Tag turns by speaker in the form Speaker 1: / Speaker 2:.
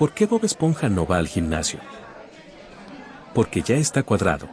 Speaker 1: ¿Por qué Bob Esponja no va al gimnasio? Porque ya está cuadrado.